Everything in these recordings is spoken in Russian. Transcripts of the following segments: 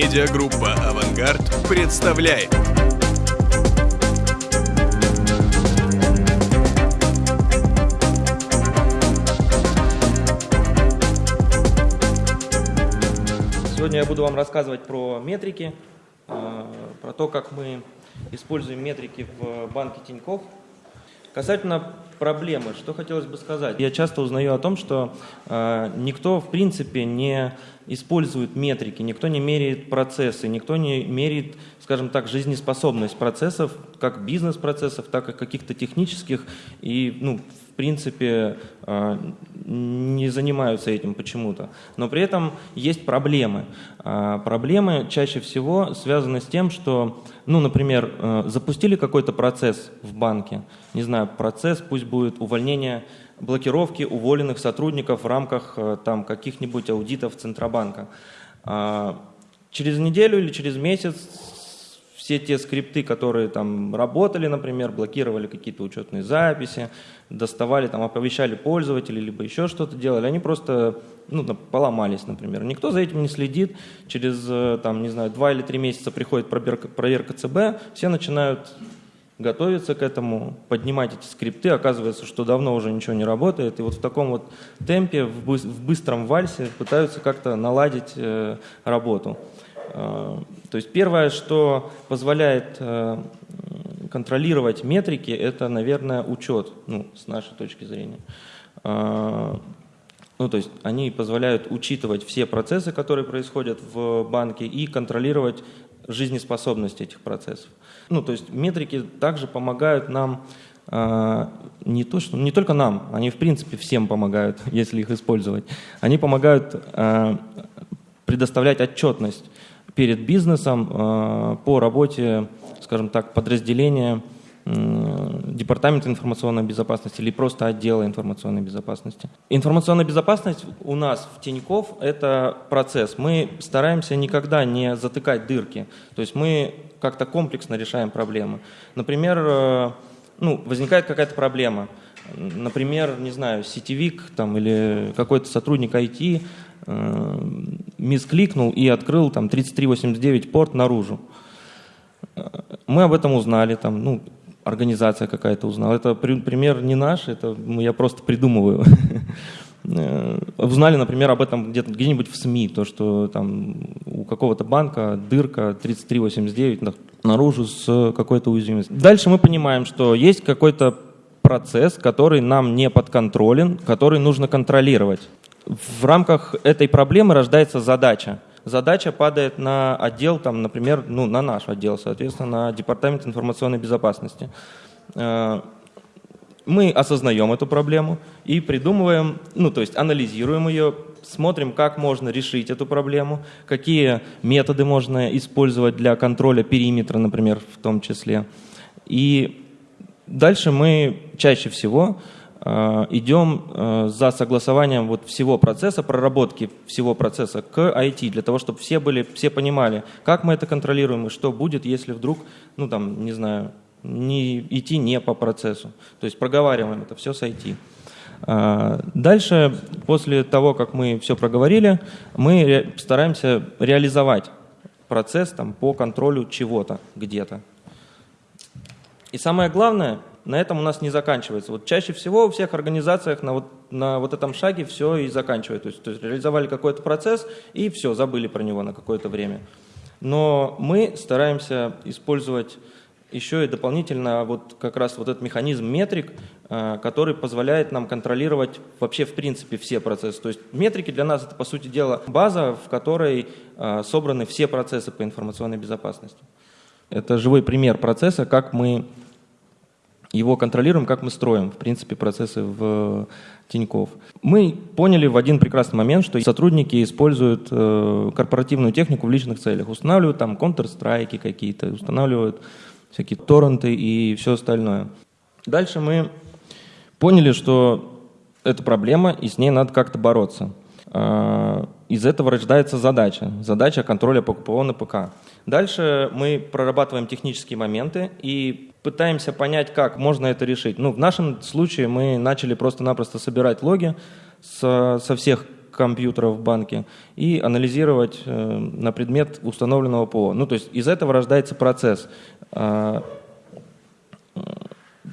Медиагруппа «Авангард» представляет. Сегодня я буду вам рассказывать про метрики, э, про то, как мы используем метрики в банке Тинькофф. Касательно проблемы, что хотелось бы сказать. Я часто узнаю о том, что э, никто в принципе не использует метрики, никто не меряет процессы, никто не меряет, скажем так, жизнеспособность процессов, как бизнес-процессов, так и каких-то технических. И, ну, в принципе, э, не занимаются этим почему-то. Но при этом есть проблемы. Э, проблемы чаще всего связаны с тем, что, ну, например, э, запустили какой-то процесс в банке, не знаю, процесс, пусть будет увольнение, блокировки уволенных сотрудников в рамках э, там каких-нибудь аудитов Центробанка. А, через неделю или через месяц все те скрипты, которые там работали, например, блокировали какие-то учетные записи, доставали, там, оповещали пользователей, либо еще что-то делали, они просто ну, поломались, например. Никто за этим не следит. Через, э, там, не знаю, два или три месяца приходит проверка, проверка ЦБ, все начинают готовиться к этому, поднимать эти скрипты, оказывается, что давно уже ничего не работает, и вот в таком вот темпе, в быстром вальсе пытаются как-то наладить э, работу. Э, то есть первое, что позволяет э, контролировать метрики, это, наверное, учет, ну, с нашей точки зрения. Ну, то есть они позволяют учитывать все процессы, которые происходят в банке, и контролировать жизнеспособность этих процессов. Ну, то есть метрики также помогают нам э, не, то, что, не только нам, они в принципе всем помогают, если их использовать. Они помогают э, предоставлять отчетность перед бизнесом э, по работе, скажем так, подразделения Департамента информационной безопасности или просто отдела информационной безопасности. Информационная безопасность у нас в Тинькофф – это процесс. Мы стараемся никогда не затыкать дырки. То есть мы как-то комплексно решаем проблемы. Например, э, ну, возникает какая-то проблема. Например, не знаю, сетевик там, или какой-то сотрудник IT э, мискликнул и открыл там 3389 порт наружу. Э, мы об этом узнали, там, ну, организация какая-то узнала. Это пример не наш, это я просто придумываю. Э, узнали, например, об этом где-то где-нибудь в СМИ, то, что там у какого-то банка дырка 3389 наружу с какой-то уязвимостью. Дальше мы понимаем, что есть какой-то процесс, который нам не подконтролен, который нужно контролировать. В рамках этой проблемы рождается задача задача падает на отдел, там, например, ну, на наш отдел, соответственно, на Департамент информационной безопасности. Э, мы осознаем эту проблему и придумываем, ну, то есть анализируем ее, смотрим, как можно решить эту проблему, какие методы можно использовать для контроля периметра, например, в том числе. И дальше мы чаще всего идем э, за согласованием вот всего процесса, проработки всего процесса к IT, для того, чтобы все, были, все понимали, как мы это контролируем и что будет, если вдруг, ну там, не знаю, не, идти не по процессу. То есть проговариваем это все с IT. Э, дальше, после того, как мы все проговорили, мы стараемся реализовать процесс там, по контролю чего-то где-то. И самое главное, на этом у нас не заканчивается. Вот чаще всего у всех организациях на вот, на вот этом шаге все и заканчивается. То есть, то есть реализовали какой-то процесс и все, забыли про него на какое-то время. Но мы стараемся использовать еще и дополнительно вот как раз вот этот механизм метрик, э, который позволяет нам контролировать вообще в принципе все процессы. То есть метрики для нас это по сути дела база, в которой э, собраны все процессы по информационной безопасности. Это живой пример процесса, как мы его контролируем, как мы строим, в принципе, процессы в Тиньков. Мы поняли в один прекрасный момент, что сотрудники используют э, корпоративную технику в личных целях, устанавливают там Counter-Strike какие-то, устанавливают всякие торренты и все остальное. Дальше мы поняли, что это проблема, и с ней надо как-то бороться. Э, из этого рождается задача, задача контроля ПКПО на ПК. Дальше мы прорабатываем технические моменты и пытаемся понять, как можно это решить. Ну, в нашем случае мы начали просто-напросто собирать логи со, со всех компьютеров в банке и анализировать э, на предмет установленного ПО. Ну, то есть из этого рождается процесс. А,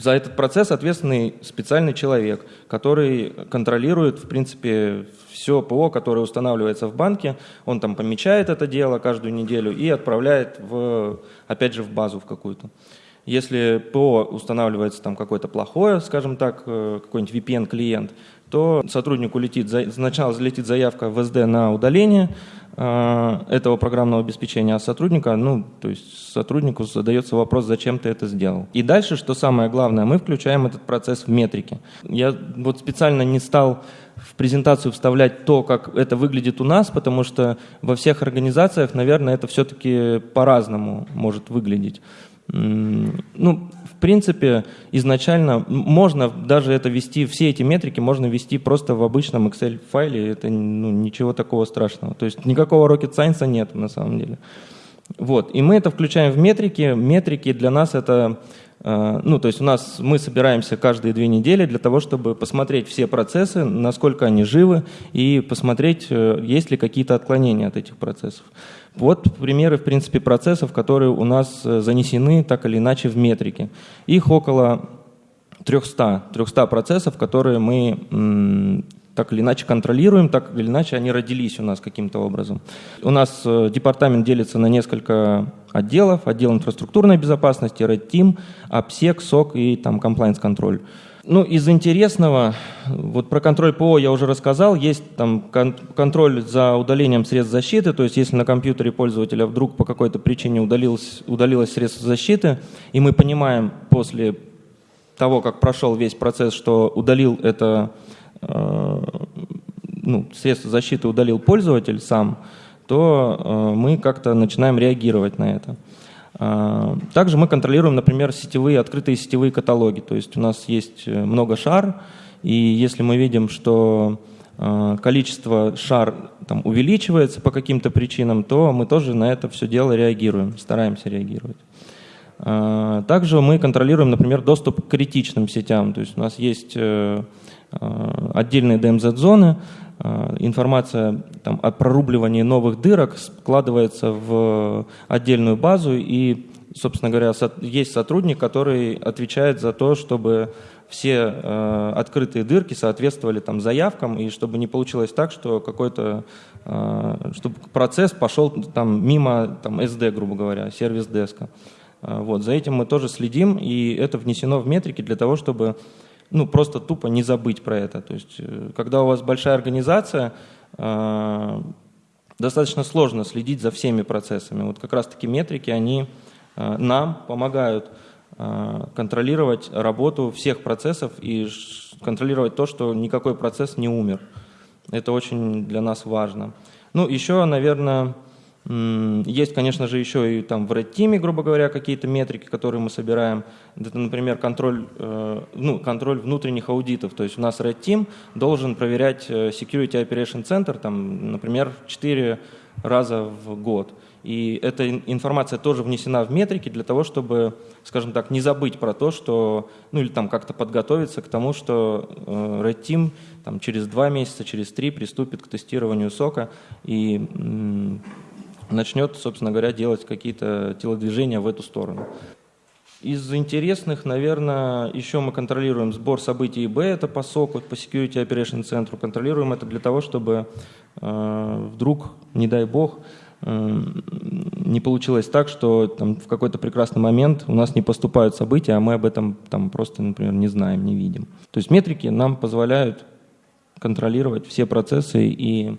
за этот процесс ответственный специальный человек, который контролирует, в принципе, все ПО, которое устанавливается в банке. Он там помечает это дело каждую неделю и отправляет, в, опять же, в базу в какую-то. Если ПО устанавливается там какое-то плохое, скажем так, э, какой-нибудь VPN-клиент, то сотруднику летит, сначала залетит заявка в СД на удаление э, этого программного обеспечения, а сотрудника, ну, то есть сотруднику задается вопрос, зачем ты это сделал. И дальше, что самое главное, мы включаем этот процесс в метрики. Я вот специально не стал в презентацию вставлять то, как это выглядит у нас, потому что во всех организациях, наверное, это все-таки по-разному может выглядеть. Ну, в принципе, изначально можно даже это вести, все эти метрики можно вести просто в обычном Excel-файле, это ну, ничего такого страшного. То есть никакого rocket science нет на самом деле. Вот, и мы это включаем в метрики. Метрики для нас это Э, ну, то есть у нас мы собираемся каждые две недели для того, чтобы посмотреть все процессы, насколько они живы, и посмотреть, э, есть ли какие-то отклонения от этих процессов. Вот примеры, в принципе, процессов, которые у нас э, занесены так или иначе в метрики. Их около 300, 300 процессов, которые мы так или иначе контролируем, так или иначе они родились у нас каким-то образом. У нас департамент делится на несколько отделов, отдел инфраструктурной безопасности, Red Team, AppSec, SOC и там compliance контроль. Ну, из интересного, вот про контроль ПО я уже рассказал, есть там кон контроль за удалением средств защиты, то есть если на компьютере пользователя вдруг по какой-то причине удалилось, удалилось средство защиты, и мы понимаем после того, как прошел весь процесс, что удалил это э, ну, средство защиты удалил пользователь сам, то э, мы как-то начинаем реагировать на это. А, также мы контролируем, например, сетевые, открытые сетевые каталоги. То есть у нас есть э, много шар, и если мы видим, что э, количество шар там, увеличивается по каким-то причинам, то мы тоже на это все дело реагируем, стараемся реагировать. А, также мы контролируем, например, доступ к критичным сетям. То есть у нас есть отдельные DMZ-зоны, Э, информация там, о прорубливании новых дырок складывается в отдельную базу, и, собственно говоря, есть сотрудник, который отвечает за то, чтобы все э, открытые дырки соответствовали там, заявкам, и чтобы не получилось так, что какой-то э, чтобы процесс пошел там, мимо там, SD, грубо говоря, сервис-деска. Э, вот, за этим мы тоже следим, и это внесено в метрики для того, чтобы ну, просто тупо не забыть про это. То есть, э, когда у вас большая организация, э, достаточно сложно следить за всеми процессами. Вот как раз-таки метрики, они э, нам помогают контролировать работу всех процессов и контролировать то, что никакой процесс не умер. Это очень для нас важно. Ну, еще, наверное, есть, конечно же, еще и там в Red Team, грубо говоря, какие-то метрики, которые мы собираем. Это, например, контроль, э, ну, контроль внутренних аудитов. То есть у нас Red Team должен проверять э, Security Operation Center, там, например, 4 раза в год. И эта информация тоже внесена в метрики для того, чтобы, скажем так, не забыть про то, что, ну или там как-то подготовиться к тому, что э, Red Team там, через два месяца, через три приступит к тестированию сока и начнет, собственно говоря, делать какие-то телодвижения в эту сторону. Из интересных, наверное, еще мы контролируем сбор событий ИБ, это по СОКу, по Security Operation центру. Контролируем это для того, чтобы э, вдруг, не дай бог, э, не получилось так, что там, в какой-то прекрасный момент у нас не поступают события, а мы об этом там, просто, например, не знаем, не видим. То есть метрики нам позволяют контролировать все процессы и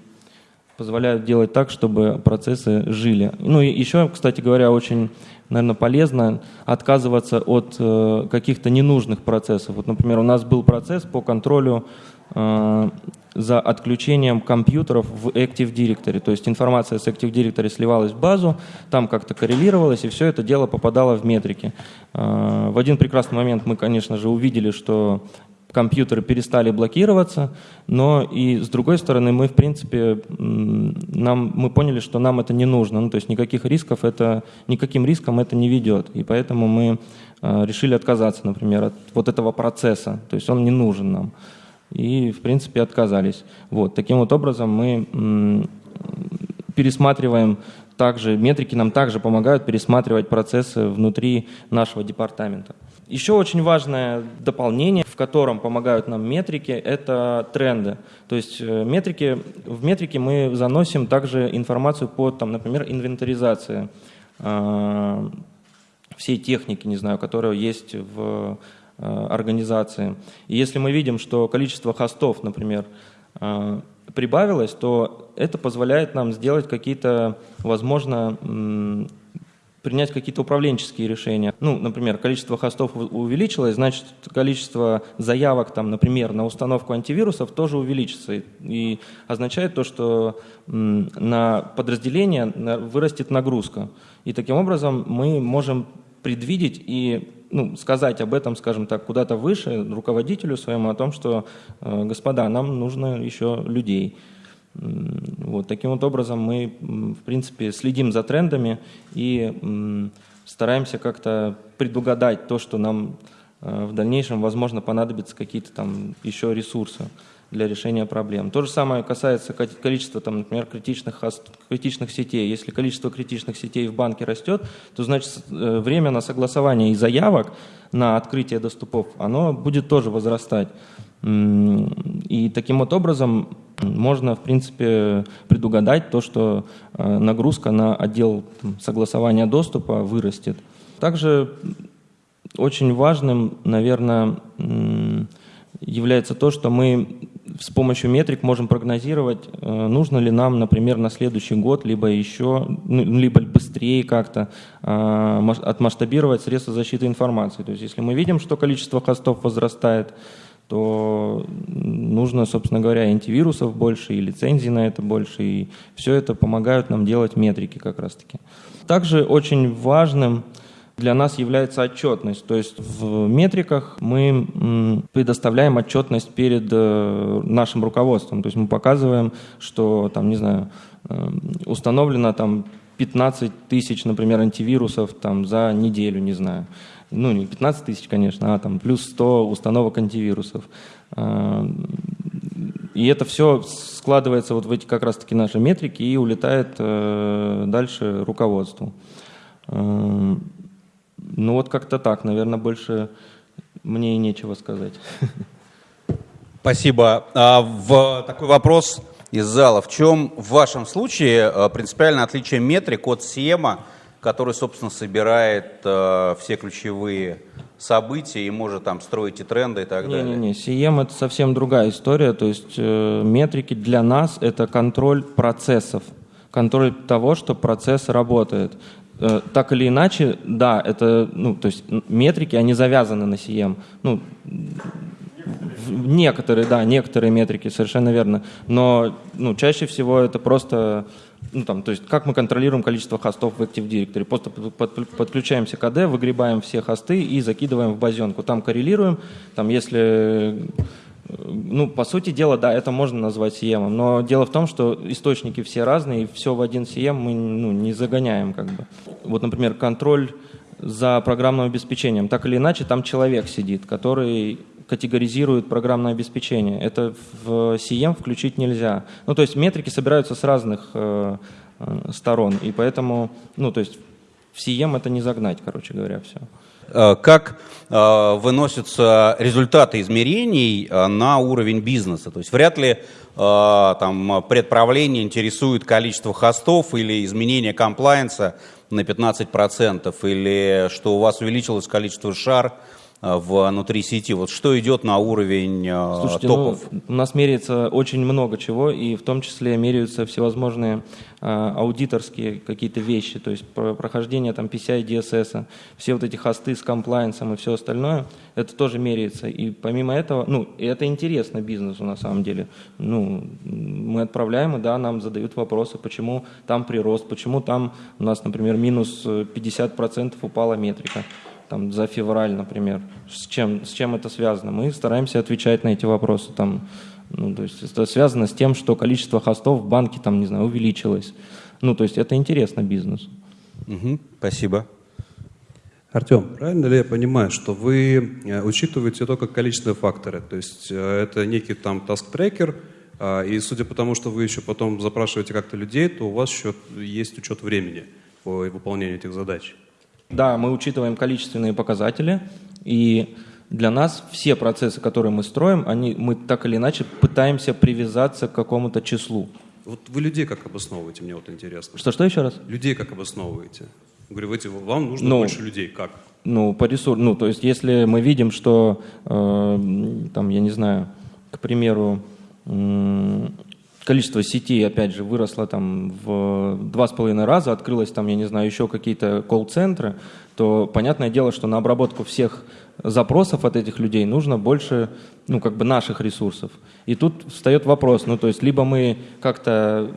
позволяют делать так, чтобы процессы жили. Ну и еще, кстати говоря, очень, наверное, полезно отказываться от э, каких-то ненужных процессов. Вот, например, у нас был процесс по контролю э, за отключением компьютеров в Active Directory. То есть информация с Active Directory сливалась в базу, там как-то коррелировалась, и все это дело попадало в метрики. Э, в один прекрасный момент мы, конечно же, увидели, что компьютеры перестали блокироваться, но и с другой стороны мы, в принципе, нам, мы поняли, что нам это не нужно, ну, то есть никаких рисков это, никаким риском это не ведет, и поэтому мы э, решили отказаться, например, от вот этого процесса, то есть он не нужен нам. и, в принципе, отказались. Вот. Таким вот образом мы пересматриваем также, метрики нам также помогают пересматривать процессы внутри нашего департамента. Еще очень важное дополнение, в котором помогают нам метрики, это тренды. То есть э, метрики, в метрике мы заносим также информацию по, там, например, инвентаризации э, всей техники, не знаю, которая есть в э, организации. И если мы видим, что количество хостов, например, прибавилось, то это позволяет нам сделать какие-то, возможно, принять какие-то управленческие решения. Ну, например, количество хостов увеличилось, значит, количество заявок, там, например, на установку антивирусов тоже увеличится. И означает то, что на подразделение вырастет нагрузка. И таким образом мы можем предвидеть и ну, сказать об этом, скажем так, куда-то выше руководителю своему о том, что, э, господа, нам нужно еще людей. Вот таким вот образом мы, в принципе, следим за трендами и стараемся как-то предугадать то, что нам э, в дальнейшем, возможно, понадобятся какие-то там еще ресурсы для решения проблем. То же самое касается количества, там, например, критичных, критичных сетей. Если количество критичных сетей в банке растет, то значит э, время на согласование и заявок на открытие доступов, оно будет тоже возрастать. И таким вот образом можно, в принципе, предугадать то, что э, нагрузка на отдел согласования доступа вырастет. Также очень важным, наверное, является то, что мы с помощью метрик можем прогнозировать, э, нужно ли нам, например, на следующий год, либо еще, ну, либо быстрее как-то э, отмасштабировать средства защиты информации. То есть если мы видим, что количество хостов возрастает, то нужно, собственно говоря, антивирусов больше, и лицензий на это больше, и все это помогают нам делать метрики как раз-таки. Также очень важным для нас является отчетность. То есть в метриках мы предоставляем отчетность перед э, нашим руководством. То есть мы показываем, что там, не знаю, э, установлено там 15 тысяч, например, антивирусов там, за неделю, не знаю. Ну, не 15 тысяч, конечно, а там плюс 100 установок антивирусов. А, и это все складывается вот в эти как раз-таки наши метрики и улетает э, дальше руководству. Ну вот как-то так, наверное, больше мне и нечего сказать. Спасибо. А, в такой вопрос из зала. В чем в вашем случае а, принципиальное отличие метрик от СИЭМа, который, собственно, собирает а, все ключевые события и может там строить и тренды и так не, далее? Не-не-не, СИЭМ это совсем другая история. То есть э, метрики для нас это контроль процессов контроль того, что процесс работает. Э, так или иначе, да, это, ну, то есть метрики, они завязаны на CM. Ну, некоторые, да, некоторые метрики, совершенно верно. Но ну, чаще всего это просто, ну, там, то есть как мы контролируем количество хостов в Active Directory. Просто подключаемся к AD, выгребаем все хосты и закидываем в базенку. Там коррелируем, там, если ну, по сути дела, да, это можно назвать CM, но дело в том, что источники все разные, и все в один CM мы ну, не загоняем. Как бы. Вот, например, контроль за программным обеспечением. Так или иначе, там человек сидит, который категоризирует программное обеспечение. Это в CM включить нельзя. Ну, то есть метрики собираются с разных э, э, сторон, и поэтому, ну, то есть в CM это не загнать, короче говоря, все. Э, как э, выносятся результаты измерений э, на уровень бизнеса. То есть вряд ли там, предправление интересует количество хостов или изменение комплайенса на 15%, или что у вас увеличилось количество шар внутри сети. Вот что идет на уровень Слушайте, топов? Ну, у нас меряется очень много чего, и в том числе меряются всевозможные а, аудиторские какие-то вещи, то есть прохождение там PCI DSS, все вот эти хосты с комплайенсом и все остальное, это тоже меряется. И помимо этого, ну, и это интересно бизнесу на самом деле. Ну, мы отправляем, и да, нам задают вопросы, почему там прирост, почему там у нас, например, минус 50% упала метрика там, за февраль, например. С чем, с чем это связано? Мы стараемся отвечать на эти вопросы. Там, ну, то есть это связано с тем, что количество хостов в банке там, не знаю, увеличилось. Ну, то есть это интересно бизнесу. Угу, спасибо. Артем, правильно ли я понимаю, что вы э, учитываете только количественные факторы? То есть э, это некий там task-трекер, а, и судя по тому, что вы еще потом запрашиваете как-то людей, то у вас еще есть учет времени по выполнению этих задач. Да, мы учитываем количественные показатели, и для нас все процессы, которые мы строим, они, мы так или иначе пытаемся привязаться к какому-то числу. Вот вы людей как обосновываете, мне вот интересно. Что-что еще раз? Людей как обосновываете? Говорю, вы, вам нужно Ну, больше людей. Как? Ну, по ресурсу, ну, то есть, если мы видим, что, э, там, я не знаю, к примеру, м, количество сетей, опять же, выросло там в два с половиной раза, открылось там, я не знаю, еще какие-то колл-центры, то понятное дело, что на обработку всех запросов от этих людей нужно больше, ну, как бы наших ресурсов. И тут встает вопрос, ну, то есть, либо мы как-то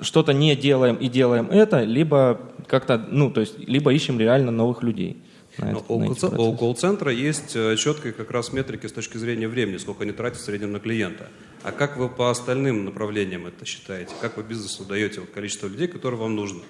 что-то не делаем и делаем это, либо как-то, ну, то есть, либо ищем реально новых людей. На Но это- у колл-центра есть э, четкие как раз метрики с точки зрения времени, сколько они тратят в среднем на клиента. А как вы по остальным направлениям это считаете? Как вы бизнесу даете вот количество людей, которые вам нужно?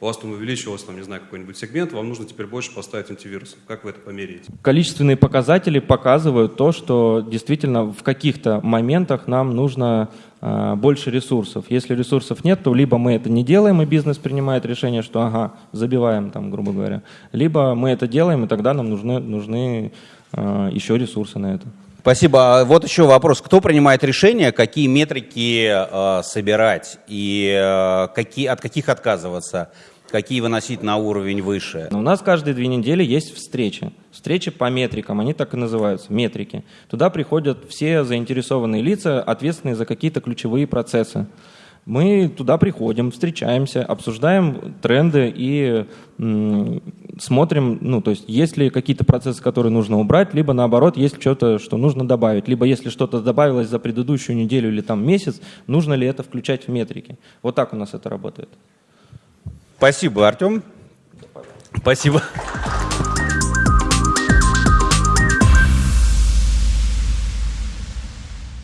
У вас там увеличилось, там, не знаю, какой-нибудь сегмент, вам нужно теперь больше поставить антивирусов. Как вы это померяете? Количественные показатели показывают то, что действительно в каких-то моментах нам нужно а, больше ресурсов. Если ресурсов нет, то либо мы это не делаем, и бизнес принимает решение, что ага, забиваем там, грубо говоря, либо мы это делаем, и тогда нам нужны, нужны а, еще ресурсы на это. Спасибо. А Вот еще вопрос. Кто принимает решение, какие метрики э, собирать и э, какие, от каких отказываться, какие выносить на уровень выше? Но у нас каждые две недели есть встречи. Встречи по метрикам, они так и называются, метрики. Туда приходят все заинтересованные лица, ответственные за какие-то ключевые процессы. Мы туда приходим, встречаемся, обсуждаем тренды и смотрим, ну, то есть, есть ли какие-то процессы, которые нужно убрать, либо наоборот, есть что-то, что нужно добавить, либо если что-то добавилось за предыдущую неделю или там месяц, нужно ли это включать в метрики. Вот так у нас это работает. Спасибо, Артем. Спасибо.